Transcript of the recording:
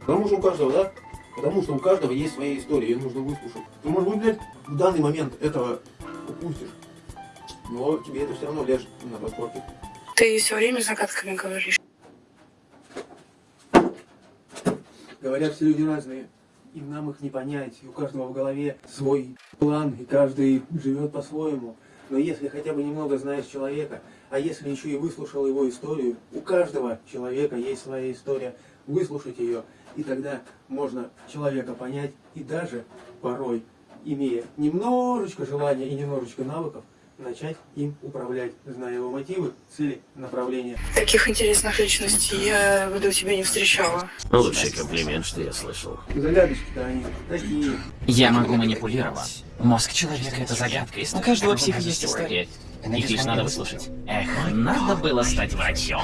Потому что у каждого, да? Потому что у каждого есть своя история, ее нужно выслушать. Ты, может быть, блядь, в данный момент этого упустишь. Но тебе это все равно ляжет на подкорке. Ты все время загадками говоришь. Говорят, все люди разные. И нам их не понять. И у каждого в голове свой план, и каждый живет по-своему. Но если хотя бы немного знаешь человека, а если еще и выслушал его историю, у каждого человека есть своя история, выслушать ее, и тогда можно человека понять, и даже порой, имея немножечко желания и немножечко навыков, начать им управлять, зная его мотивы, цели, направления. Таких интересных личностей я до тебя не встречала. Лучший комплимент, что я слышал. Загадочки-то они такие. Я могу манипулировать. Мозг человека — это загадка, и у каждого психа есть история. Их лишь надо выслушать. Эх, надо было стать врачом.